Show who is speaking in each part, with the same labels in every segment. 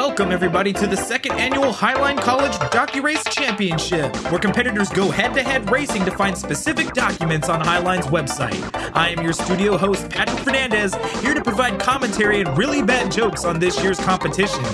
Speaker 1: Welcome, everybody, to the second annual Highline College DocuRace Championship, where competitors go head to head racing to find specific documents on Highline's website. I am your studio host, Patrick Fernandez, here to provide commentary and really bad jokes on this year's competition.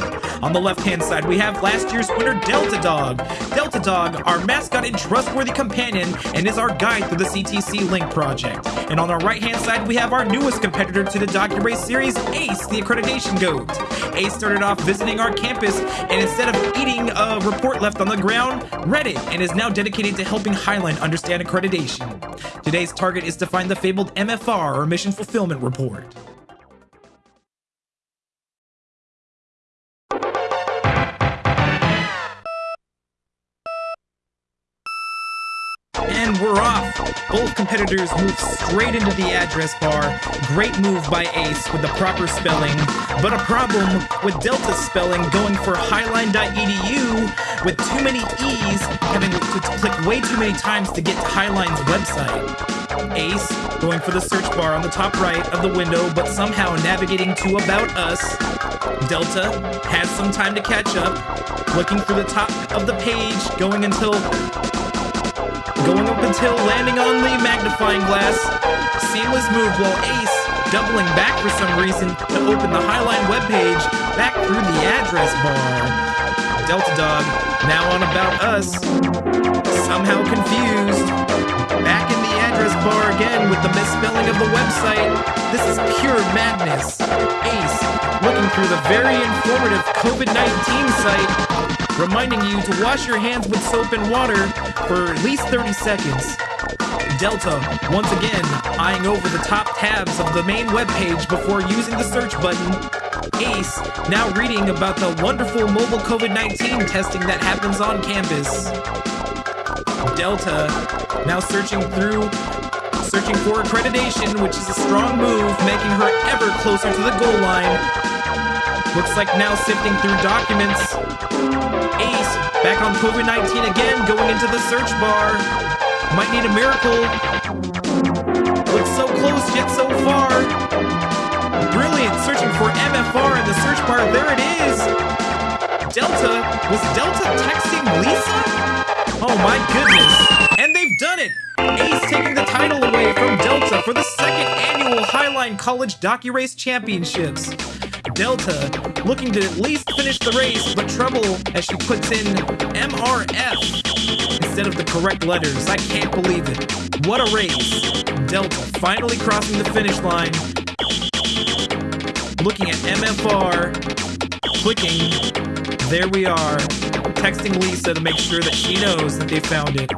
Speaker 1: On the left hand side, we have last year's winner, Delta Dog. Delta Dog, our mascot and trustworthy companion, and is our guide through the CTC Link project. And on our right hand side, we have our newest competitor to the DocuRace series, Ace, the accreditation goat. Ace started off visiting our campus and instead of eating a report left on the ground, read it and is now dedicated to helping Highline understand accreditation. Today's target is to find the fabled MFR or Mission Fulfillment Report. And we're off. Both competitors move straight into the address bar. Great move by Ace with the proper spelling, but a problem with Delta's spelling going for highline.edu with too many E's, having to click way too many times to get to Highline's website. Ace going for the search bar on the top right of the window, but somehow navigating to About Us. Delta has some time to catch up, looking through the top of the page, going until going up until landing on the magnifying glass. Seamless move while Ace doubling back for some reason to open the Highline webpage back through the address bar. Delta Dog, now on About Us, somehow confused. Back in the address bar again with the misspelling of the website. This is pure madness. Ace, through the very informative COVID 19 site, reminding you to wash your hands with soap and water for at least 30 seconds. Delta, once again, eyeing over the top tabs of the main webpage before using the search button. Ace, now reading about the wonderful mobile COVID 19 testing that happens on campus. Delta, now searching through, searching for accreditation, which is a strong move, making her ever closer to the goal line. Looks like now sifting through documents. Ace, back on COVID 19 again, going into the search bar. Might need a miracle. Oh, Looks so close, yet so far. Brilliant, searching for MFR in the search bar. There it is. Delta, was Delta texting Lisa? Oh my goodness. And they've done it. Ace taking the title away from Delta for the second annual Highline College DocuRace Championships. Delta looking to at least finish the race, but trouble as she puts in MRF instead of the correct letters. I can't believe it. What a race. Delta finally crossing the finish line. Looking at MFR, clicking. There we are. Texting Lisa to make sure that she knows that they found it.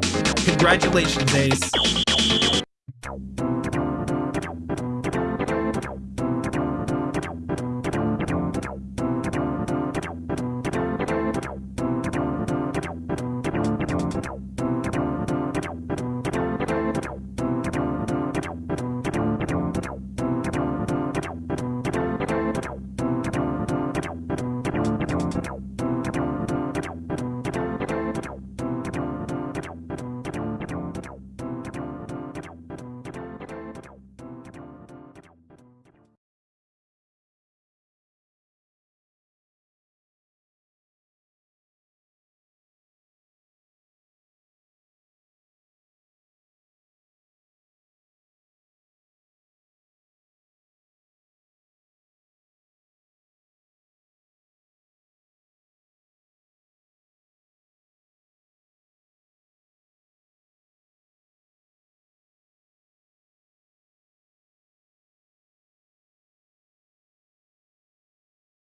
Speaker 1: Congratulations, Ace.